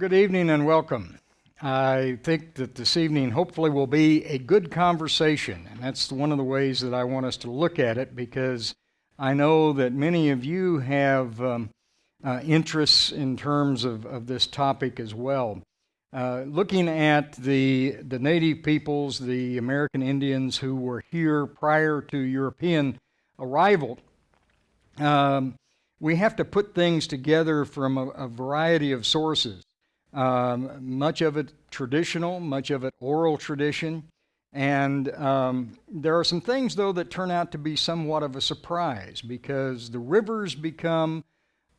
Good evening and welcome. I think that this evening hopefully will be a good conversation, and that's one of the ways that I want us to look at it because I know that many of you have um, uh, interests in terms of, of this topic as well. Uh, looking at the, the native peoples, the American Indians who were here prior to European arrival, um, we have to put things together from a, a variety of sources. Um, much of it traditional, much of it oral tradition. And um, there are some things, though, that turn out to be somewhat of a surprise because the rivers become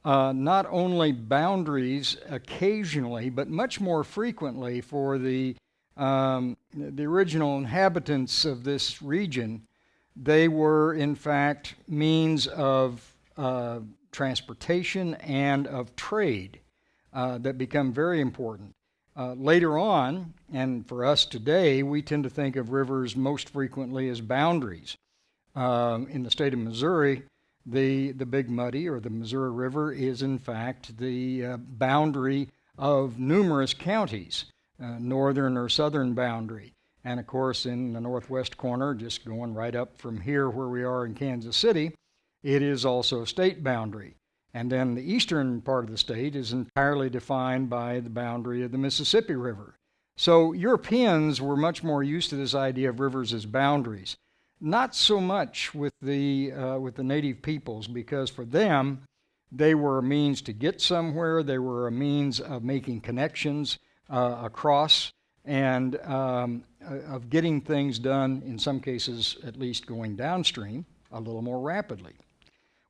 uh, not only boundaries occasionally, but much more frequently for the, um, the original inhabitants of this region. They were, in fact, means of uh, transportation and of trade uh, that become very important. Uh, later on, and for us today, we tend to think of rivers most frequently as boundaries. Uh, in the state of Missouri, the, the Big Muddy or the Missouri River is in fact the uh, boundary of numerous counties, uh, northern or southern boundary. And of course, in the northwest corner, just going right up from here where we are in Kansas City, it is also a state boundary. And then the eastern part of the state is entirely defined by the boundary of the Mississippi River. So Europeans were much more used to this idea of rivers as boundaries. Not so much with the, uh, with the native peoples, because for them, they were a means to get somewhere, they were a means of making connections uh, across, and um, uh, of getting things done, in some cases at least going downstream, a little more rapidly.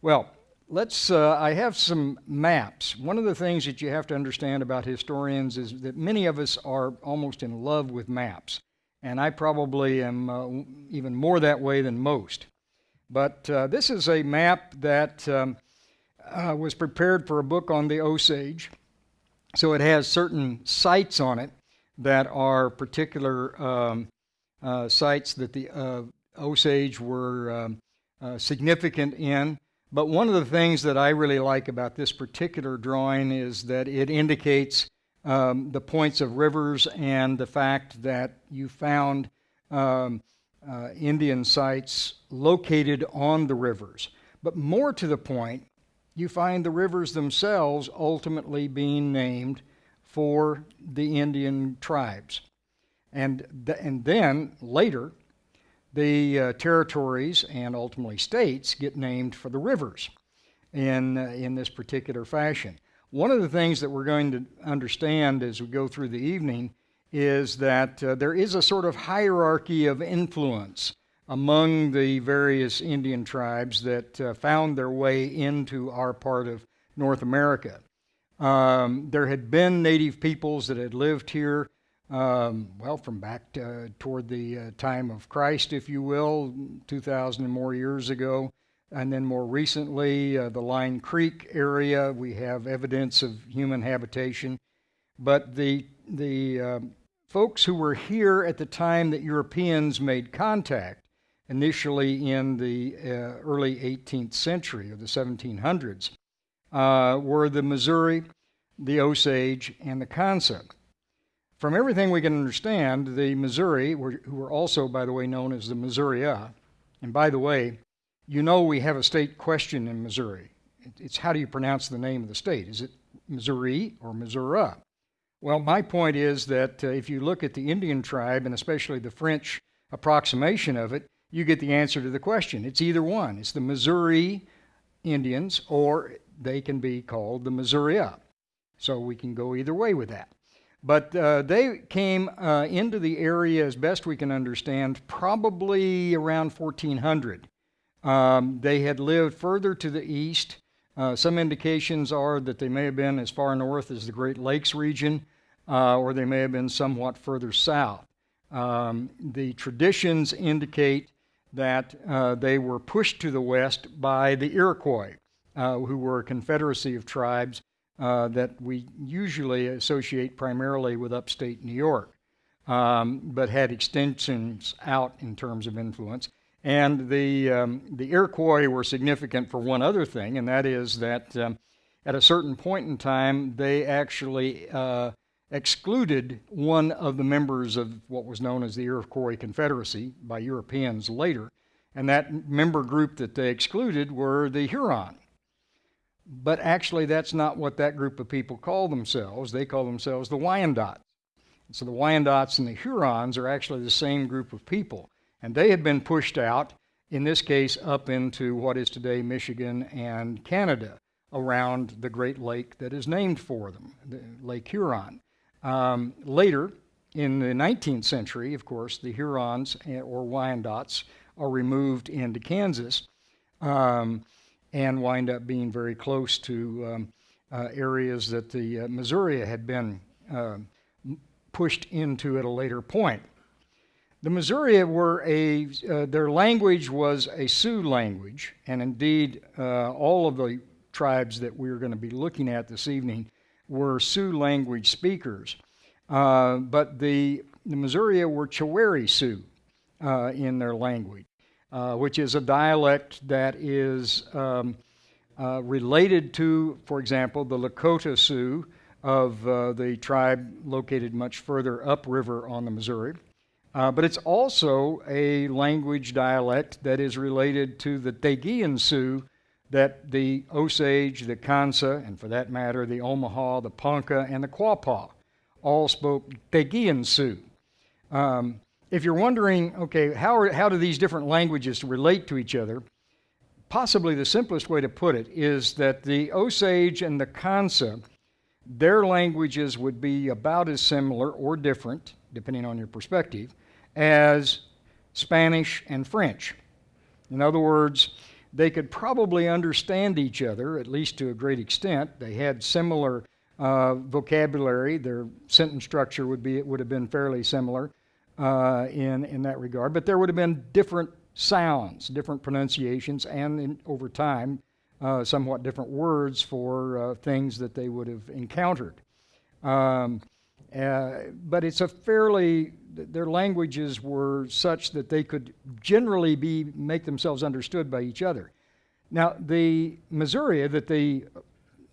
Well, let's, uh, I have some maps. One of the things that you have to understand about historians is that many of us are almost in love with maps. And I probably am uh, even more that way than most. But uh, this is a map that um, uh, was prepared for a book on the Osage. So it has certain sites on it that are particular um, uh, sites that the uh, Osage were um, significant in. But one of the things that I really like about this particular drawing is that it indicates um, the points of rivers and the fact that you found um, uh, Indian sites located on the rivers. But more to the point, you find the rivers themselves ultimately being named for the Indian tribes. And, th and then later, the uh, territories and ultimately states get named for the rivers in, uh, in this particular fashion. One of the things that we're going to understand as we go through the evening is that uh, there is a sort of hierarchy of influence among the various Indian tribes that uh, found their way into our part of North America. Um, there had been native peoples that had lived here um, well, from back to, toward the uh, time of Christ, if you will, 2,000 and more years ago. And then more recently, uh, the Line Creek area, we have evidence of human habitation. But the, the uh, folks who were here at the time that Europeans made contact, initially in the uh, early 18th century or the 1700s, uh, were the Missouri, the Osage, and the Kansa. From everything we can understand, the Missouri, who were also, by the way, known as the Missouria, and by the way, you know we have a state question in Missouri. It's how do you pronounce the name of the state? Is it Missouri or Missouri? Well, my point is that uh, if you look at the Indian tribe, and especially the French approximation of it, you get the answer to the question. It's either one. It's the Missouri Indians, or they can be called the Missouria. So we can go either way with that. But uh, they came uh, into the area, as best we can understand, probably around 1400. Um, they had lived further to the east. Uh, some indications are that they may have been as far north as the Great Lakes region, uh, or they may have been somewhat further south. Um, the traditions indicate that uh, they were pushed to the west by the Iroquois, uh, who were a confederacy of tribes uh, that we usually associate primarily with upstate New York, um, but had extensions out in terms of influence. And the, um, the Iroquois were significant for one other thing, and that is that um, at a certain point in time, they actually uh, excluded one of the members of what was known as the Iroquois Confederacy by Europeans later. And that member group that they excluded were the Huron. But actually, that's not what that group of people call themselves. They call themselves the Wyandots. So the Wyandots and the Hurons are actually the same group of people. And they had been pushed out, in this case, up into what is today Michigan and Canada, around the Great Lake that is named for them, the Lake Huron. Um, later, in the 19th century, of course, the Hurons eh, or Wyandots are removed into Kansas um, and wind up being very close to um, uh, areas that the uh, Missouri had been uh, pushed into at a later point. The Missouri were a, uh, their language was a Sioux language, and indeed uh, all of the tribes that we're going to be looking at this evening were Sioux language speakers. Uh, but the, the Missouri were Chiwere Sioux in their language, uh, which is a dialect that is um, uh, related to, for example, the Lakota Sioux of uh, the tribe located much further upriver on the Missouri. Uh, but it's also a language dialect that is related to the Dhegihan Sioux that the Osage, the Kansa, and for that matter, the Omaha, the Ponca, and the Quapaw all spoke Dhegihan Sioux. Um, if you're wondering, okay, how, are, how do these different languages relate to each other? Possibly the simplest way to put it is that the Osage and the Kansa, their languages would be about as similar or different, depending on your perspective, as Spanish and French. In other words, they could probably understand each other, at least to a great extent. They had similar uh, vocabulary. Their sentence structure would be would have been fairly similar uh, in in that regard. But there would have been different sounds, different pronunciations, and in, over time, uh, somewhat different words for uh, things that they would have encountered. Um, uh, but it's a fairly their languages were such that they could generally be make themselves understood by each other. Now, the Missouri that the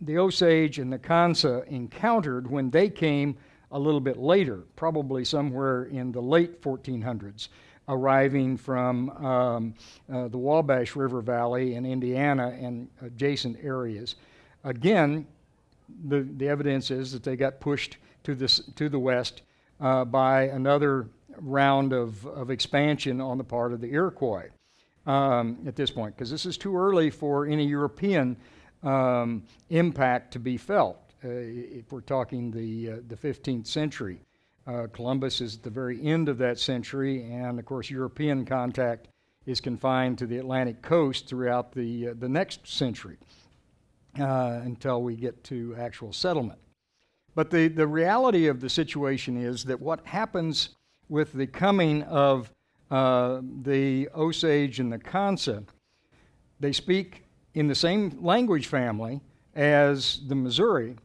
the Osage and the Kansa encountered when they came a little bit later, probably somewhere in the late 1400s, arriving from um, uh, the Wabash River Valley in Indiana and adjacent areas. Again, the, the evidence is that they got pushed to, this, to the west uh, by another round of, of expansion on the part of the Iroquois um, at this point, because this is too early for any European um, impact to be felt. Uh, if we're talking the, uh, the 15th century, uh, Columbus is at the very end of that century, and of course, European contact is confined to the Atlantic coast throughout the, the next century until we get to actual settlement. But the, the reality of the situation is that what happens with the coming of uh, the Osage and the Kansa, they speak in the same language family as the Missouri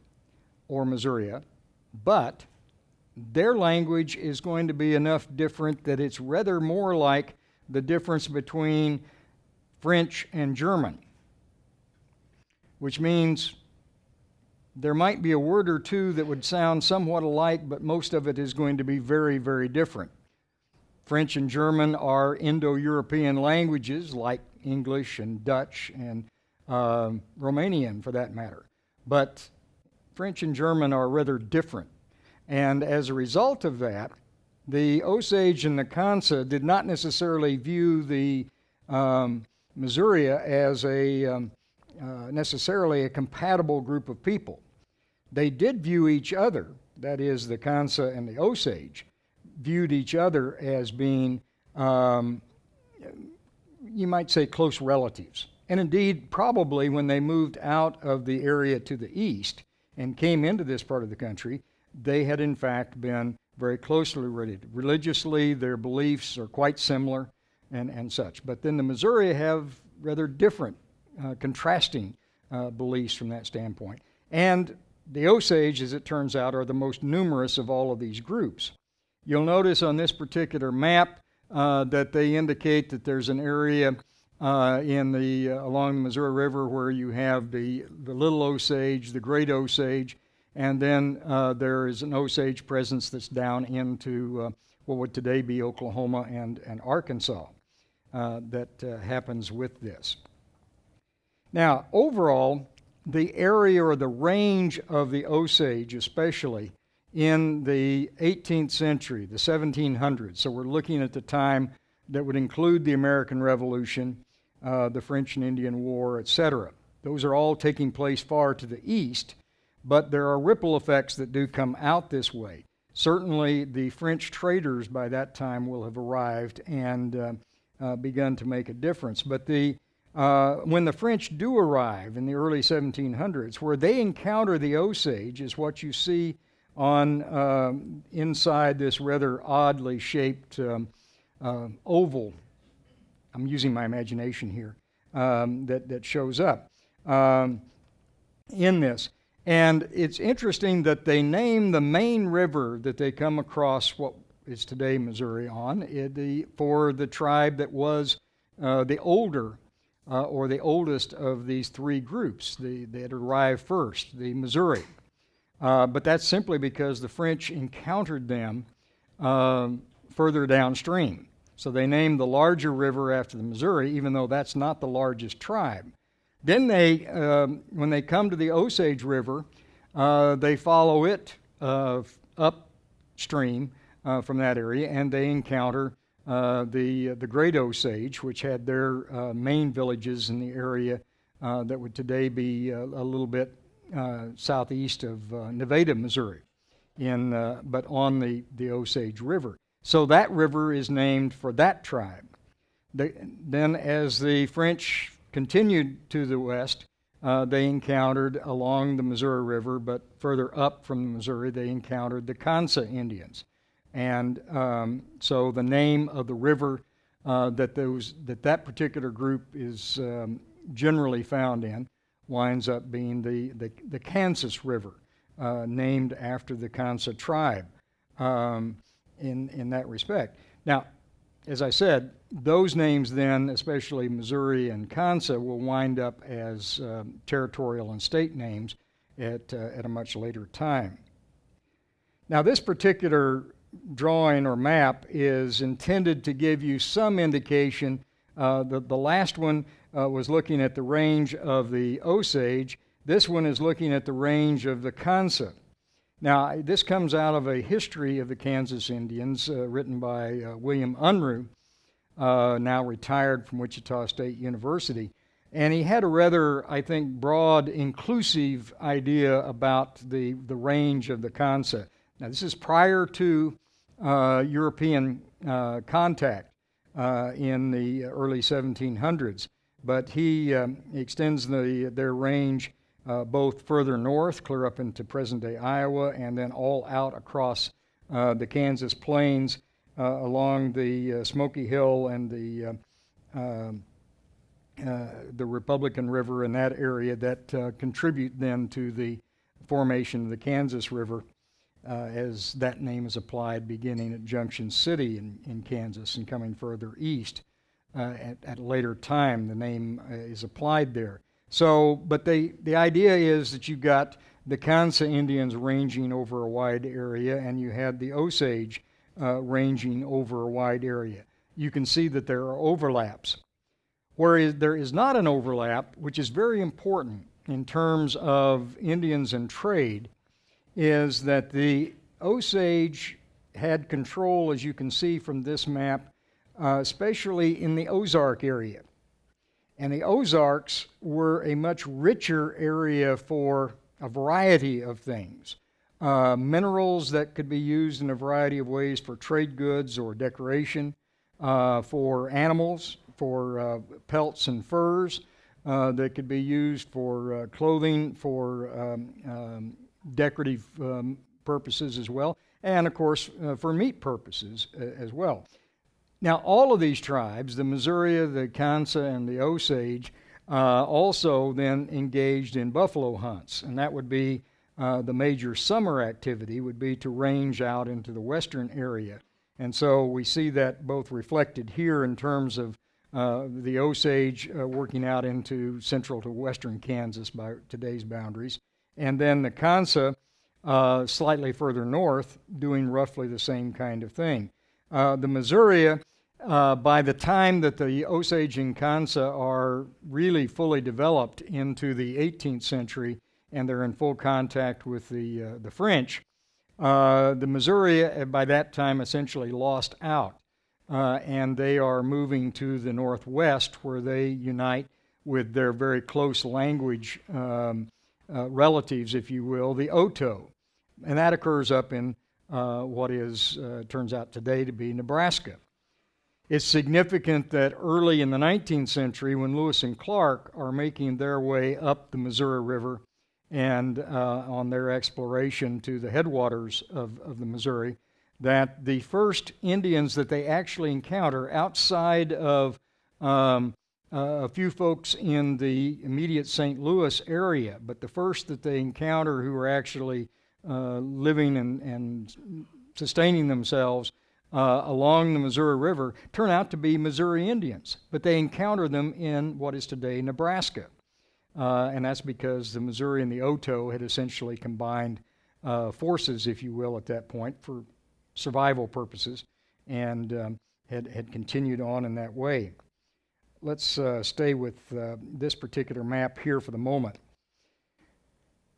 or Missouria, but their language is going to be enough different that it's rather more like the difference between French and German, which means there might be a word or two that would sound somewhat alike, but most of it is going to be very, very different. French and German are Indo European languages like English and Dutch and uh, Romanian for that matter. But French and German are rather different. And as a result of that, the Osage and the Kansa did not necessarily view the um, Missouri as a um, uh, necessarily a compatible group of people. They did view each other, that is, the Kansa and the Osage, viewed each other as being, um, you might say, close relatives. And indeed, probably when they moved out of the area to the east and came into this part of the country, they had in fact been very closely related. Religiously, their beliefs are quite similar and, and such. But then the Missouri have rather different, uh, contrasting uh, beliefs from that standpoint. And the Osage, as it turns out, are the most numerous of all of these groups. You'll notice on this particular map uh, that they indicate that there's an area uh, in the uh, along the Missouri River, where you have the the little Osage, the Great Osage, and then uh, there is an Osage presence that's down into uh, what would today be Oklahoma and and Arkansas. Uh, that uh, happens with this. Now, overall, the area or the range of the Osage, especially in the 18th century, the 1700s. So we're looking at the time that would include the American Revolution, uh, the French and Indian War, etc. Those are all taking place far to the east, but there are ripple effects that do come out this way. Certainly, the French traders by that time will have arrived and uh, uh, begun to make a difference. But the uh, when the French do arrive in the early 1700s, where they encounter the Osage, is what you see on um, inside this rather oddly shaped um, uh, oval. I'm using my imagination here um, that that shows up um, in this. And it's interesting that they name the main river that they come across what is today Missouri on the, for the tribe that was uh, the older uh, or the oldest of these three groups the, that arrived first, the Missouri. Uh, but that's simply because the French encountered them um, further downstream. So they named the larger river after the Missouri, even though that's not the largest tribe. Then they, um, when they come to the Osage River, uh, they follow it uh, upstream uh, from that area, and they encounter uh, the the Great Osage, which had their uh, main villages in the area uh, that would today be a, little bit southeast of Nevada, Missouri, in but on the the Osage River. So that river is named for that tribe. The, then, as the French continued to the west, uh, they encountered along the Missouri River, but further up from the Missouri, they encountered the Kansa Indians. And um, so the name of the river uh, that, those, that that particular group is um, generally found in winds up being the, the, the Kansas River, uh, named after the Kansa tribe um, in, in that respect. Now, as I said, those names then, especially Missouri and Kansa, will wind up as um, territorial and state names at, uh, at a much later time. Now, this particular drawing or map is intended to give you some indication. Uh, the, the last one uh, was looking at the range of the Osage. This one is looking at the range of the Kansa. Now, this comes out of a history of the Kansas Indians uh, written by uh, William Unrau, uh, now retired from Wichita State University. And he had a rather, I think, broad, inclusive idea about the, the range of the concept. Now, this is prior to uh, European uh, contact uh, in the early 1700s. But he um, extends the, their range uh, both further north, clear up into present day Iowa, and then all out across uh, the Kansas plains uh, along the Smoky Hill and the um, the Republican River in that area that contribute then to the formation of the Kansas River uh, as that name is applied beginning at Junction City in, in Kansas and coming further east. Uh, at, at, later time, the name uh, is applied there. So, but they, the idea is that you've got the Kansa Indians ranging over a wide area, and you had the Osage uh, ranging over a wide area. You can see that there are overlaps. Whereas there is not an overlap, which is very important in terms of Indians and trade, is that the Osage had control, as you can see from this map, uh, especially in the Ozark area. And the Ozarks were a much richer area for a variety of things. Uh, minerals that could be used in a variety of ways for trade goods or decoration, uh, for animals, for uh, pelts and furs, uh, that could be used for uh, clothing, for um, um, decorative um, purposes as well, and of course uh, for meat purposes as well. Now, all of these tribes, the Missouri, the Kansa, and the Osage, uh, also then engaged in buffalo hunts, and that would be uh, the major summer activity would be to range out into the western area. And so we see that both reflected here in terms of uh, the Osage uh, working out into central to western Kansas by today's boundaries, and then the Kansa uh, slightly further north doing roughly the same kind of thing. Uh, the Missouri, uh, by the time that the Osage and Kansa are really fully developed into the 18th century and they're in full contact with the, uh, the French, uh, the Missouri uh, by that time essentially lost out. Uh, and they are moving to the northwest where they unite with their very close language um, relatives, if you will, the Oto. And that occurs up in what is, turns out today to be Nebraska. It's significant that early in the 19th century, when Lewis and Clark are making their way up the Missouri River and uh, on their exploration to the headwaters of, of the Missouri, that the first Indians that they actually encounter outside of um, uh, a few folks in the immediate St. Louis area, but the first that they encounter who are actually uh, living and, and, sustaining themselves uh, along the Missouri River turn out to be Missouri Indians, but they encounter them in what is today Nebraska. Uh, and that's because the Missouri and the Oto had essentially combined uh, forces, if you will, at that point for survival purposes and um, had, had continued on in that way. Let's uh, stay with uh, this particular map here for the moment.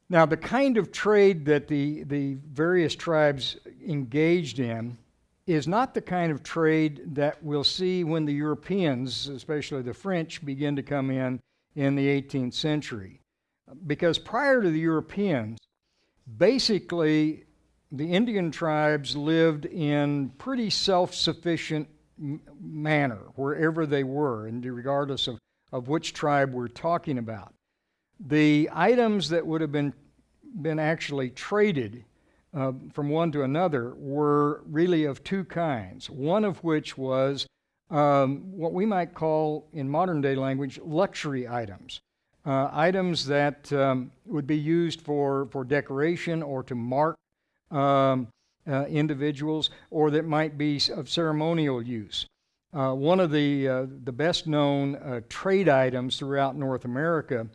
Now, the kind of trade that the, the various tribes engaged in is not the kind of trade that we'll see when the Europeans, especially the French, begin to come in in the 18th century. Because prior to the Europeans, basically the Indian tribes lived in pretty self-sufficient manner wherever they were, and regardless of, of which tribe we're talking about. The items that would have been, been actually traded uh, from one to another were really of two kinds. One of which was um, what we might call, in modern day language, luxury items. Uh, items that um, would be used for, for decoration or to mark um, uh, individuals or that might be of ceremonial use. Uh, one of the, uh, the best known uh, trade items throughout North America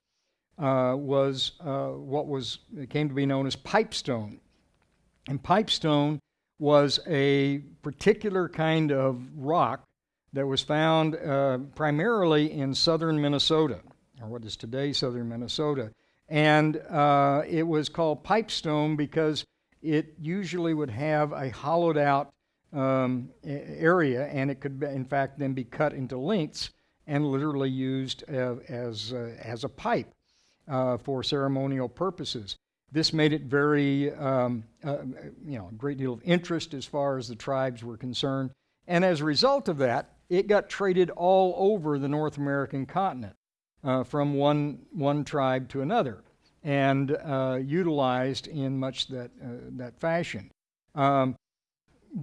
uh, was uh, what was came to be known as pipestone. And pipestone was a particular kind of rock that was found primarily in southern Minnesota, or what is today southern Minnesota. And it was called pipestone because it usually would have a hollowed out um, area and it could, in fact, then be cut into lengths and literally used uh, as, uh, as a pipe uh, for ceremonial purposes. This made it very, um, uh, you know, a great deal of interest as far as the tribes were concerned. And as a result of that, it got traded all over the North American continent uh, from one, one tribe to another and uh, utilized in much that, uh, that fashion. Um,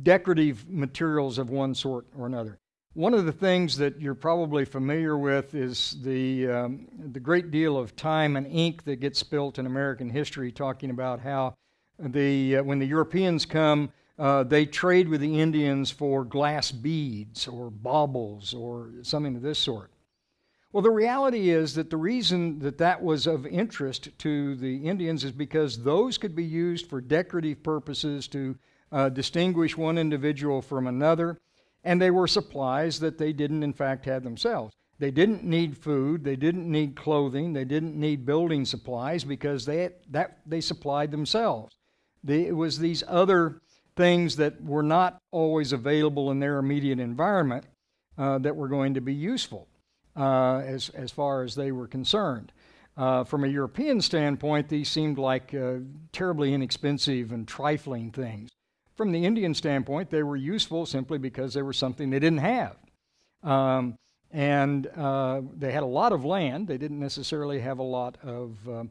decorative materials of one sort or another. One of the things that you're probably familiar with is the, um, the great deal of time and ink that gets spilt in American history talking about how the, uh, when the Europeans come, uh, they trade with the Indians for glass beads or baubles or something of this sort. Well, the reality is that the reason that that was of interest to the Indians is because those could be used for decorative purposes to uh, distinguish one individual from another, and they were supplies that they didn't, in fact, have themselves. They didn't need food, they didn't need clothing, they didn't need building supplies because they, that, they supplied themselves. it was these other things that were not always available in their immediate environment uh, that were going to be useful uh, as, as far as they were concerned. Uh, from a European standpoint, these seemed like uh, terribly inexpensive and trifling things. From the Indian standpoint, they were useful simply because they were something they didn't have. Um, and uh, they had a lot of land. They didn't necessarily have a lot of, uh,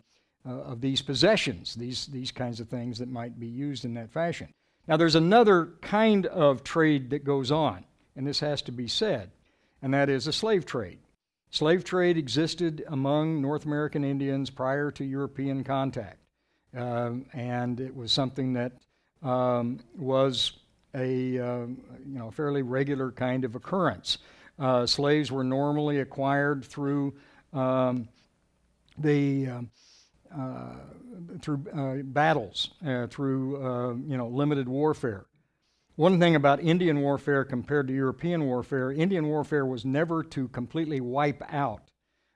uh, of these possessions, these, these kinds of things that might be used in that fashion. Now, there's another kind of trade that goes on, and this has to be said, and that is a slave trade. Slave trade existed among North American Indians prior to European contact, um, and it was something that um, was a uh, you know fairly regular kind of occurrence. Uh, slaves were normally acquired through um, the um, uh, through uh, battles, uh, through uh, you know limited warfare. One thing about Indian warfare compared to European warfare, Indian warfare was never to completely wipe out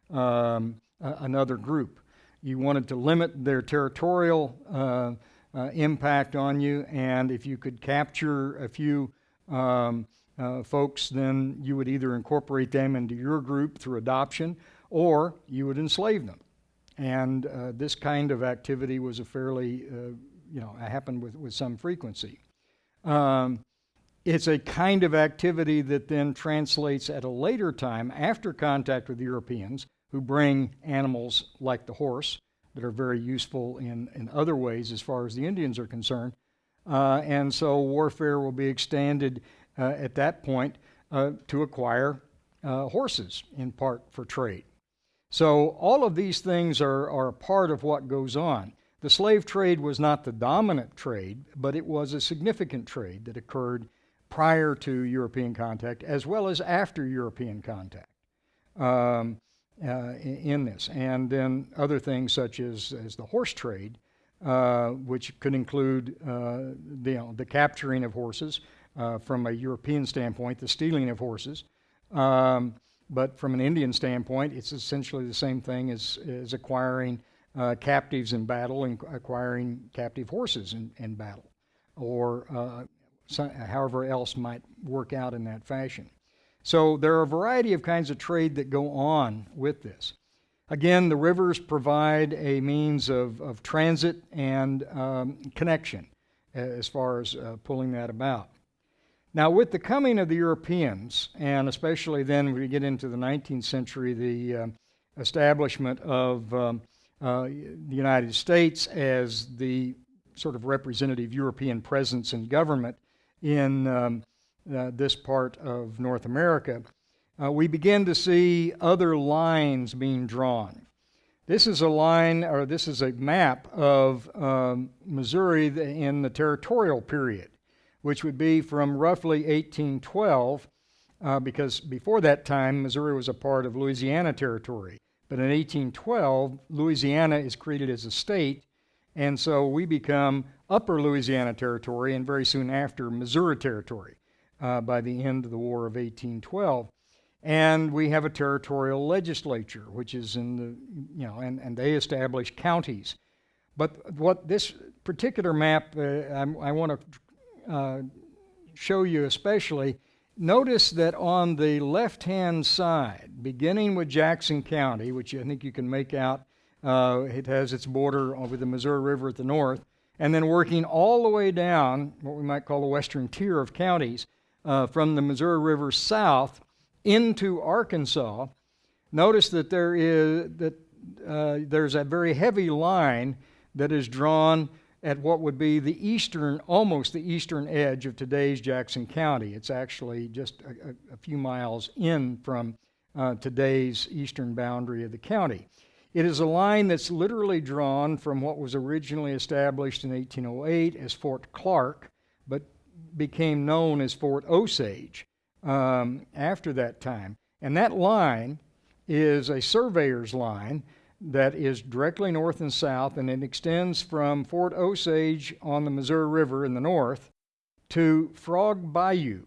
um, another group. You wanted to limit their territorial uh, impact on you, and if you could capture a few um, uh, folks, then you would either incorporate them into your group through adoption or you would enslave them. And uh, this kind of activity was a fairly, uh, you know, happened with, with some frequency. Um, it's a kind of activity that then translates at a later time after contact with Europeans who bring animals like the horse that are very useful in, in other ways as far as the Indians are concerned. Uh, and so warfare will be extended uh, at that point uh, to acquire uh, horses in part for trade. So all of these things are, are a part of what goes on. The slave trade was not the dominant trade, but it was a significant trade that occurred prior to European contact as well as after European contact. Um, uh, in this. And then other things such as, as the horse trade, uh, which could include uh, the, you know, the capturing of horses uh, from a European standpoint, the stealing of horses. Um, but from an Indian standpoint, it's essentially the same thing as, as acquiring uh, captives in battle and acquiring captive horses in, in battle, or so, however else might work out in that fashion. So there are a variety of kinds of trade that go on with this. Again, the rivers provide a means of, of transit and um, connection as far as uh, pulling that about. Now, with the coming of the Europeans, and especially then we get into the 19th century, the uh, establishment of um, uh, the United States as the sort of representative European presence in government in um, uh, this part of North America, uh, we begin to see other lines being drawn. This is a line, or this is a map of um, Missouri in the territorial period, which would be from roughly 1812, uh, because before that time, Missouri was a part of Louisiana Territory. But in 1812, Louisiana is created as a state, and so we become Upper Louisiana Territory, and very soon after, Missouri Territory uh, by the end of the War of 1812. And we have a territorial legislature, which is in the, you know, and, and they establish counties. But what this particular map, uh, I, want to uh, show you especially, notice that on the left hand side, beginning with Jackson County, which I think you can make out, uh, it has its border over the Missouri River at the north, and then working all the way down, what we might call the western tier of counties, uh, from the Missouri River south into Arkansas, notice that there is that uh, there's a very heavy line that is drawn at what would be the eastern, almost the eastern edge of today's Jackson County. It's actually just a, a few miles in from uh, today's eastern boundary of the county. It is a line that's literally drawn from what was originally established in 1808 as Fort Clark, but became known as Fort Osage um, after that time. And that line is a surveyor's line that is directly north and south, and it extends from Fort Osage on the Missouri River in the north to Frog Bayou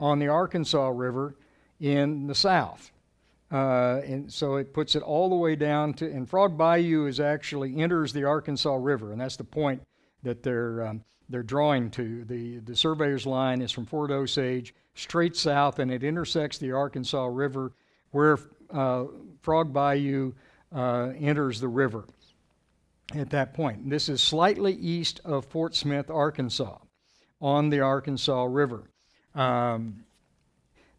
on the Arkansas River in the south. Uh, and so it puts it all the way down to, and Frog Bayou is actually enters the Arkansas River, and that's the point that they're um, they're drawing to. The, the surveyor's line is from Fort Osage straight south, and it intersects the Arkansas River where uh, Frog Bayou uh, enters the river at that point. This is slightly east of Fort Smith, Arkansas, on the Arkansas River. Um,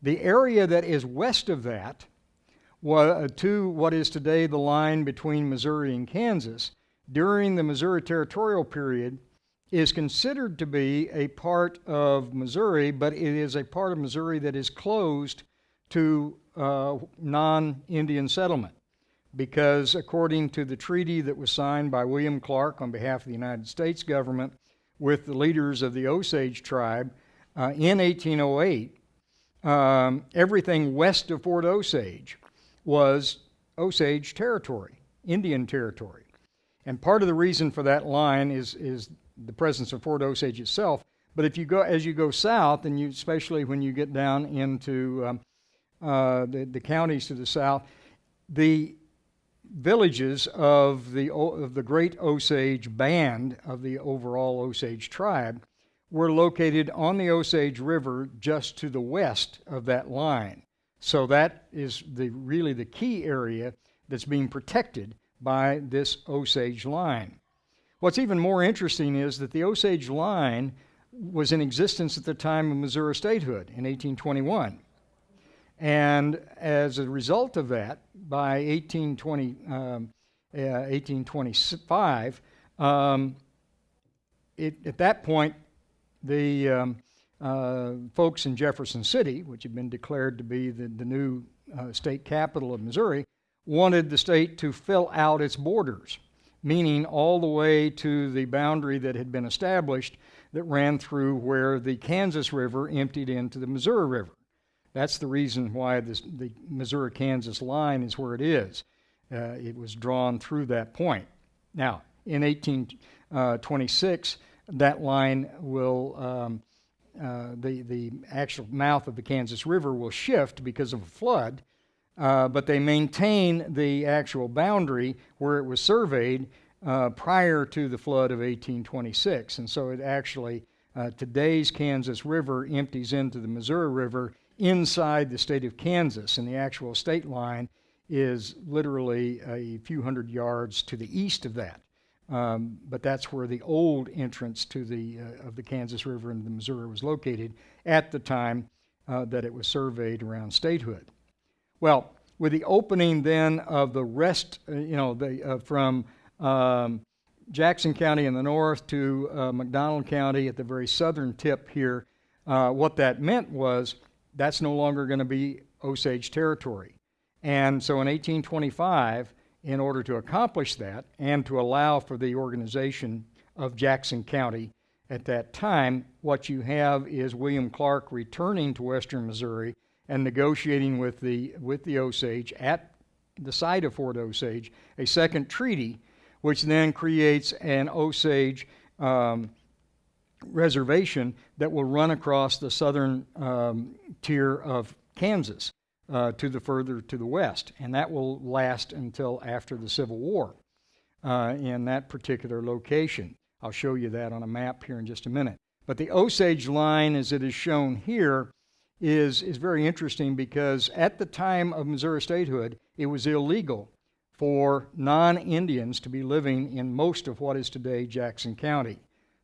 the area that is west of that, uh, to what is today the line between Missouri and Kansas, during the Missouri territorial period, is considered to be a part of Missouri, but it is a part of Missouri that is closed to uh, non Indian settlement. Because according to the treaty that was signed by William Clark on behalf of the United States government with the leaders of the Osage tribe uh, in 1808, um, everything west of Fort Osage was Osage territory, Indian territory. And part of the reason for that line is, is the presence of Fort Osage itself. But if you go as you go south, and you especially when you get down into um, uh, the, the counties to the south, the villages of the of the Great Osage Band of the overall Osage tribe were located on the Osage River just to the west of that line. So that is the really the key area that's being protected by this Osage line. What's even more interesting is that the Osage line was in existence at the time of Missouri statehood in 1821. And as a result of that, by 1820, um, uh, 1825, um, it, at that point, the um, uh, folks in Jefferson City, which had been declared to be the, the new uh, state capital of Missouri, wanted the state to fill out its borders, meaning all the way to the boundary that had been established that ran through where the Kansas River emptied into the Missouri River. That's the reason why this, the Missouri Kansas line is where it is. Uh, it was drawn through that point. Now, in 1826, uh, that line will, um, uh, the, the actual mouth of the Kansas River will shift because of a flood, uh, but they maintain the actual boundary where it was surveyed uh, prior to the flood of 1826. And so it actually, uh, today's Kansas River empties into the Missouri River inside the state of Kansas, and the actual state line is literally a few hundred yards to the east of that. Um, but that's where the old entrance to the uh, of the Kansas River and the Missouri was located at the time uh, that it was surveyed around statehood. Well, with the opening then of the rest, uh, you know, the, uh, from um, Jackson County in the north to uh, McDonald County at the very southern tip here, uh, what that meant was that's no longer going to be Osage territory. And so in 1825, in order to accomplish that and to allow for the organization of Jackson County at that time, what you have is William Clark returning to western Missouri and negotiating with the, with the Osage at the site of Fort Osage a second treaty, which then creates an Osage um, reservation that will run across the southern um, tier of Kansas uh, to the further to the west, and that will last until after the Civil War uh, in that particular location. I'll show you that on a map here in just a minute. But the Osage line, as it is shown here, is, is very interesting because at the time of Missouri statehood, it was illegal for non Indians to be living in most of what is today Jackson County.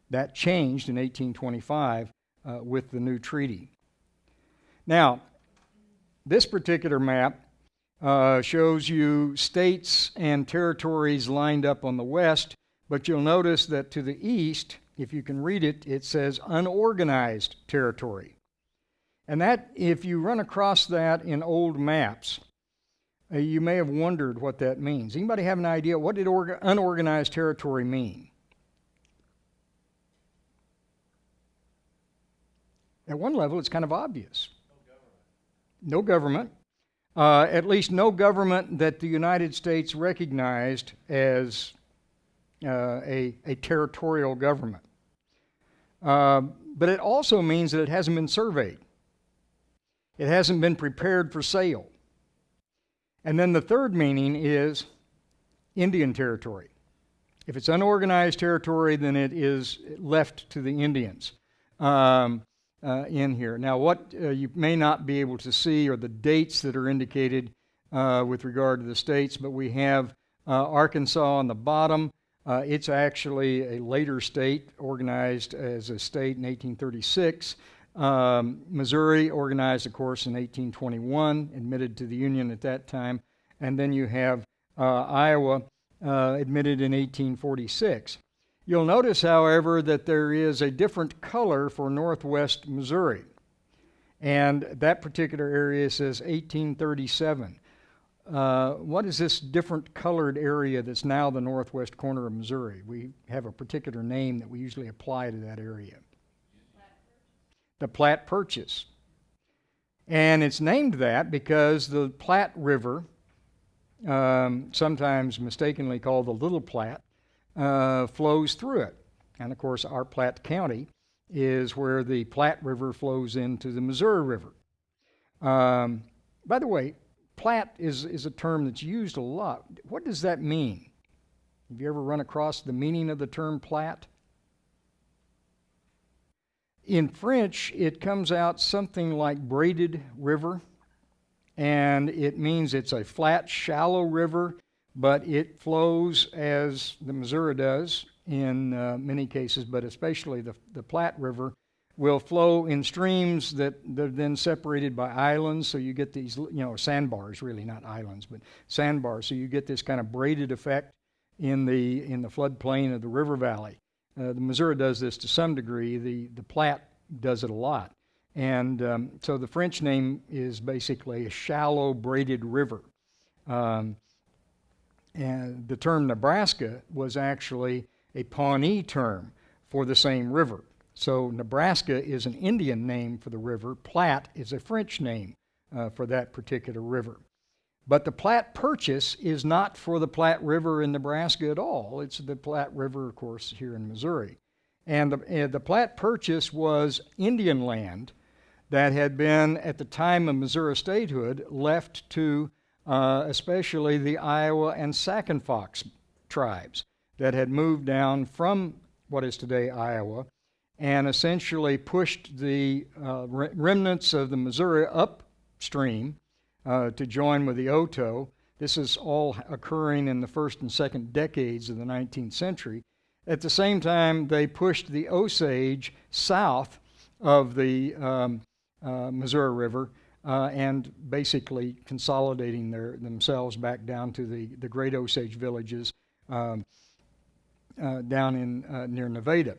That changed in 1825 uh, with the new treaty. Now, this particular map uh, shows you states and territories lined up on the west, but you'll notice that to the east, if you can read it, it says unorganized territory. And that, if you run across that in old maps, uh, you may have wondered what that means. Anybody have an idea? What did orga- unorganized territory mean? At one level, it's kind of obvious. No government. No government. Uh, at least no government that the United States recognized as uh, a, a territorial government. Uh, but it also means that it hasn't been surveyed. It hasn't been prepared for sale. And then the third meaning is Indian territory. If it's unorganized territory, then it is left to the Indians um, uh, in here. Now, what uh, you may not be able to see are the dates that are indicated uh, with regard to the states, but we have uh, Arkansas on the bottom. Uh, it's actually a later state, organized as a state in 1836. Um, Missouri organized, of course, in 1821, admitted to the Union at that time. And then you have uh, Iowa uh, admitted in 1846. You'll notice, however, that there is a different color for northwest Missouri. And that particular area says 1837. Uh, what is this different colored area that's now the northwest corner of Missouri? We have a particular name that we usually apply to that area the Platte Purchase. And it's named that because the Platte River, um, sometimes mistakenly called the Little Platte, uh, flows through it. And of course, our Platte County is where the Platte River flows into the Missouri River. Um, by the way, Platte is, is a term that's used a lot. What does that mean? Have you ever run across the meaning of the term Platte? In French, it comes out something like braided river, and it means it's a flat, shallow river, but it flows as the Missouri does in uh, many cases, but especially the, the Platte River, will flow in streams that they're then separated by islands. So you get these, you know, sandbars, really not islands, but sandbars. So you get this kind of braided effect in the in the floodplain of the river valley. Uh, the Missouri does this to some degree. The the Platte does it a lot. And um, so the French name is basically a shallow braided river. Um, and the term Nebraska was actually a Pawnee term for the same river. So Nebraska is an Indian name for the river. Platte is a French name uh, for that particular river. But the Platte Purchase is not for the Platte River in Nebraska at all. It's the Platte River, of course, here in Missouri. And the, uh, the Platte Purchase was Indian land that had been, at the time of Missouri statehood, left to uh, especially the Iowa and Sac and Fox tribes that had moved down from what is today Iowa and essentially pushed the uh, remnants of the Missouri upstream uh, to join with the Oto. This is all occurring in the first and second decades of the 19th century. At the same time, they pushed the Osage south of the um, uh, Missouri River uh, and basically consolidating their, themselves back down to the, the Great Osage villages um, uh, down in uh, near Nevada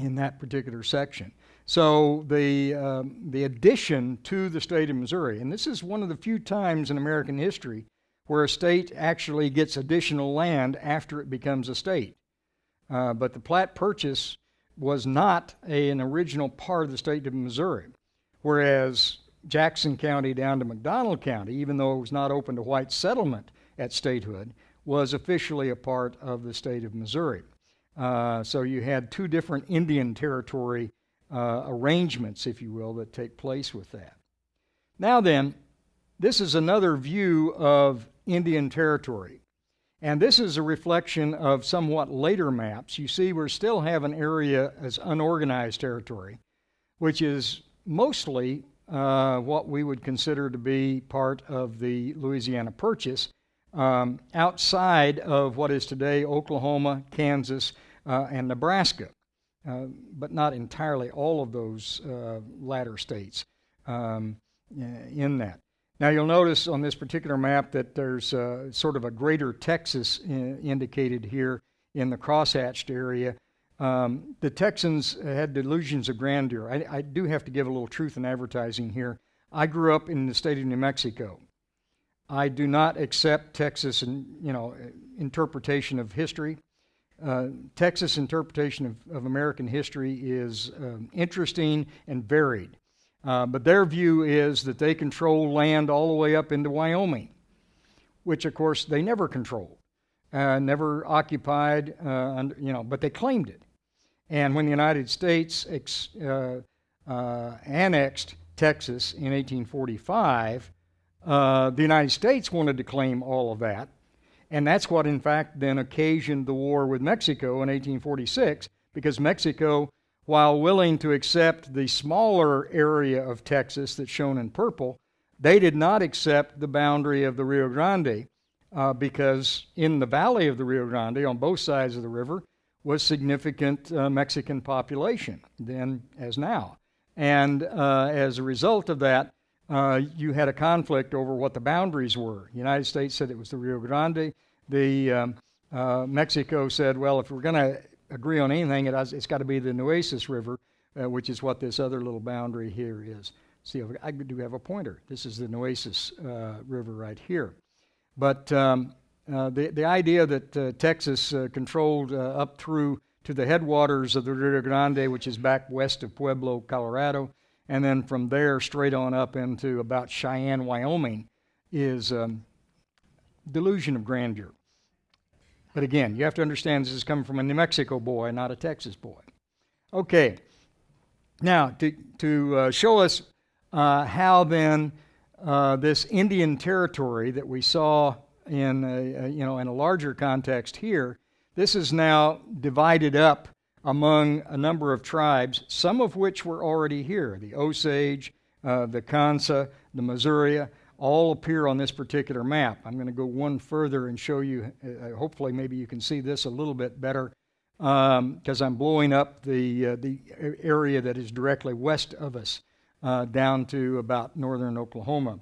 in that particular section. So the, um, the addition to the state of Missouri, and this is one of the few times in American history where a state actually gets additional land after it becomes a state. Uh, but the Platte Purchase was not a, an original part of the state of Missouri, whereas Jackson County down to McDonald County, even though it was not open to white settlement at statehood, was officially a part of the state of Missouri. Uh, so you had two different Indian territory uh, arrangements, if you will, that take place with that. Now then, this is another view of Indian territory. And this is a reflection of somewhat later maps. You see, we still have an area as unorganized territory, which is mostly uh, what we would consider to be part of the Louisiana Purchase, um, outside of what is today Oklahoma, Kansas, uh, and Nebraska, but not entirely all of those uh, latter states um, in that. Now you'll notice on this particular map that there's uh, sort of a greater Texas in, indicated here in the crosshatched area. Um, the Texans had delusions of grandeur. I, I, do have to give a little truth in advertising here. I grew up in the state of New Mexico. I do not accept Texas and you know interpretation of history. Uh, Texas interpretation of, of, American history is um, interesting and varied. Uh, but their view is that they control land all the way up into Wyoming, which of course they never controlled, uh, never occupied, uh, you know, but they claimed it. And when the United States ex, uh, uh, annexed Texas in 1845, uh, the United States wanted to claim all of that. And that's what, in fact, then occasioned the war with Mexico in 1846, because Mexico while willing to accept the smaller area of Texas that's shown in purple, they did not accept the boundary of the Rio Grande uh, because in the valley of the Rio Grande, on both sides of the river, was significant uh, Mexican population, then as now. And uh, as a result of that, uh, you had a conflict over what the boundaries were. The United States said it was the Rio Grande. The um, uh, Mexico said, well, if we're going to agree on anything, it has, it's got to be the Nueces River, uh, which is what this other little boundary here is. See, I do have a pointer. This is the Nueces uh, River right here. But um, uh, the, the idea that uh, Texas controlled up through to the headwaters of the Rio Grande, which is back west of Pueblo, Colorado, and then from there straight on up into about Cheyenne, Wyoming, is um, delusion of grandeur. But again, you have to understand this is coming from a New Mexico boy, not a Texas boy. Okay, now to, to uh, show us uh, how then uh, this Indian territory that we saw in a, a, you know in a larger context here, this is now divided up among a number of tribes, some of which were already here. The Osage, uh, the Kansa, the Missouri, all appear on this particular map. I'm going to go one further and show you, uh, uh hopefully maybe you can see this a little bit better because um, I'm blowing up the, uh, the area that is directly west of us uh, down to about northern Oklahoma.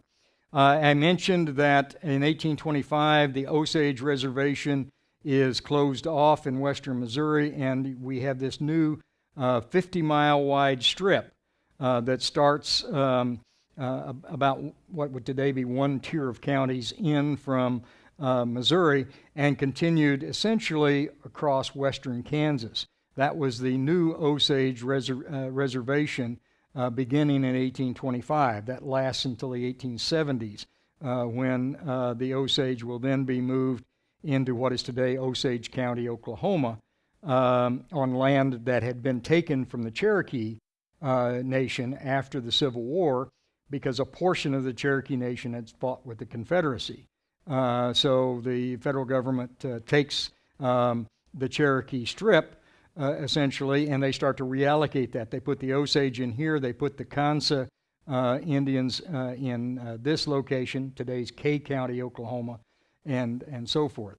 Uh, I mentioned that in 1825 the Osage Reservation is closed off in western Missouri, and we have this new 50 mile wide strip that starts um, uh, about what would today be one tier of counties in from uh, Missouri and continued essentially across western Kansas. That was the new Osage Reser- uh, Reservation uh, beginning in 1825. That lasts until the 1870s uh, when uh, the Osage will then be moved into what is today Osage County, Oklahoma, um, on land that had been taken from the Cherokee Nation after the Civil War because a portion of the Cherokee Nation had fought with the Confederacy. Uh, so the federal government uh, takes um, the Cherokee Strip uh, essentially, and they start to reallocate that. They put the Osage in here, they put the Kansa uh, Indians uh, in uh, this location, today's Kay County, Oklahoma, and, and so forth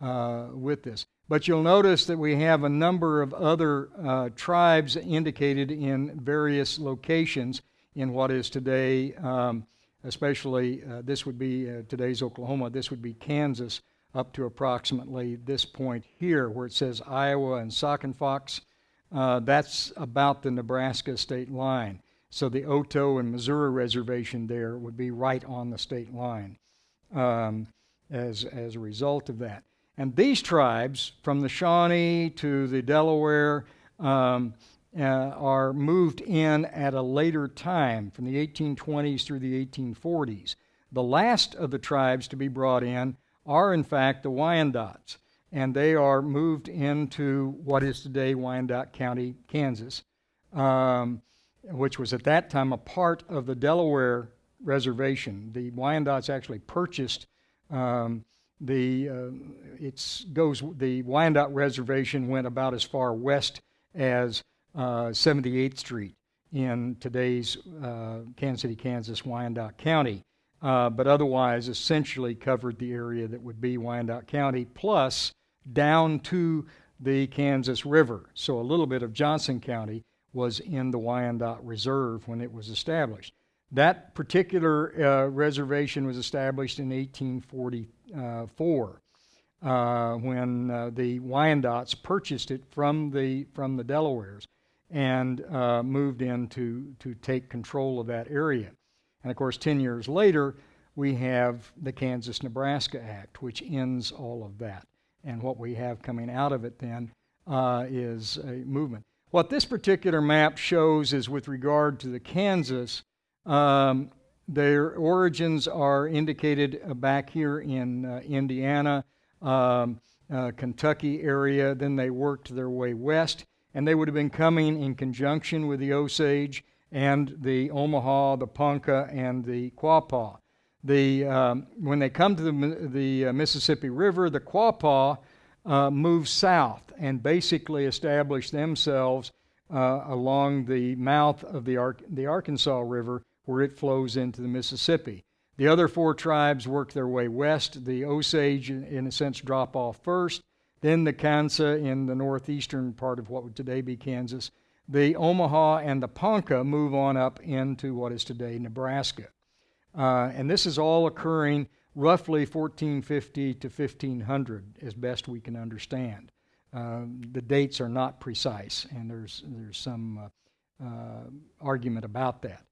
with this. But you'll notice that we have a number of other tribes indicated in various locations in what is today, um, especially uh, this would be uh, today's Oklahoma, this would be Kansas, up to approximately this point here where it says Iowa and Sac and Fox. Uh, that's about the Nebraska state line. So the Oto and Missouri reservation there would be right on the state line um, as, as a result of that. And these tribes, from the Shawnee to the Delaware, um, uh, are moved in at a later time, from the 1820s through the 1840s. The last of the tribes to be brought in are, in fact, the Wyandots, and they are moved into what is today Wyandotte County, Kansas, um, which was at that time a part of the Delaware Reservation. The Wyandots actually purchased um, the uh, it's goes the Wyandotte Reservation went about as far west as uh, 78th Street in today's uh, Kansas City, Kansas, Wyandotte County, uh, but otherwise essentially covered the area that would be Wyandotte County, plus down to the Kansas River. So a little bit of Johnson County was in the Wyandotte Reserve when it was established. That particular uh, reservation was established in 1844 uh, when uh, the Wyandots purchased it from the, from the Delawares and uh, moved in to, to take control of that area. And of course, 10 years later, we have the Kansas Nebraska Act, which ends all of that. And what we have coming out of it then uh, is a movement. What this particular map shows is with regard to the Kansas, um, their origins are indicated uh, back here in uh, Indiana, um, uh, Kentucky area. Then they worked their way west and they would have been coming in conjunction with the Osage and the Omaha, the Ponca, and the Quapaw. The, um, when they come to the, the uh, Mississippi River, the Quapaw uh, move south and basically establish themselves uh, along the mouth of the, Ar- the Arkansas River where it flows into the Mississippi. The other four tribes work their way west. The Osage, in a sense, drop off first. Then the Kansa in the northeastern part of what would today be Kansas. The Omaha and the Ponca move on up into what is today Nebraska. Uh, and this is all occurring roughly 1450 to 1500, as best we can understand. Uh, the dates are not precise, and there's, there's some uh, uh argument about that.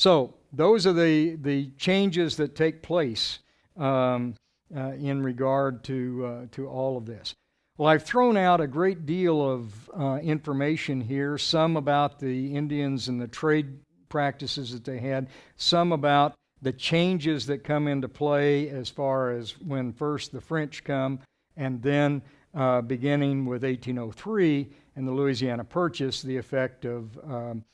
So, those are the, the changes that take place um, uh, in regard to, uh, to all of this. Well, I've thrown out a great deal of uh, information here, some about the Indians and the trade practices that they had, some about the changes that come into play as far as when first the French come, and then uh, beginning with 1803 and the Louisiana Purchase, the effect of um,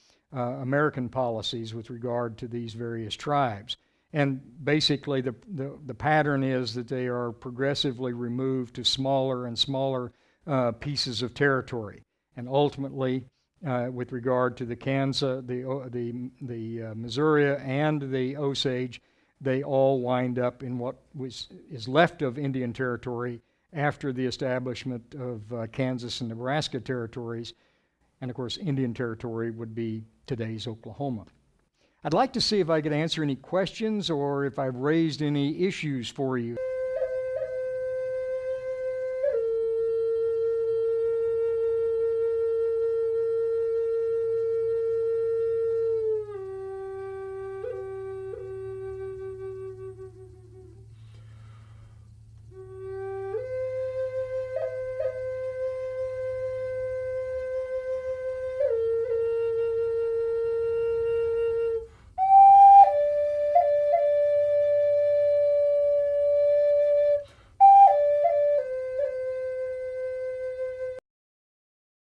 American policies with regard to these various tribes. And basically, the, the, the, pattern is that they are progressively removed to smaller and smaller uh, pieces of territory. And ultimately, uh, with regard to the Kansas, the, the, the uh, Missouri, and the Osage, they all wind up in what was, is left of Indian Territory after the establishment of uh, Kansas and Nebraska territories. And of course, Indian Territory would be today's Oklahoma. I'd like to see if I could answer any questions or if I've raised any issues for you.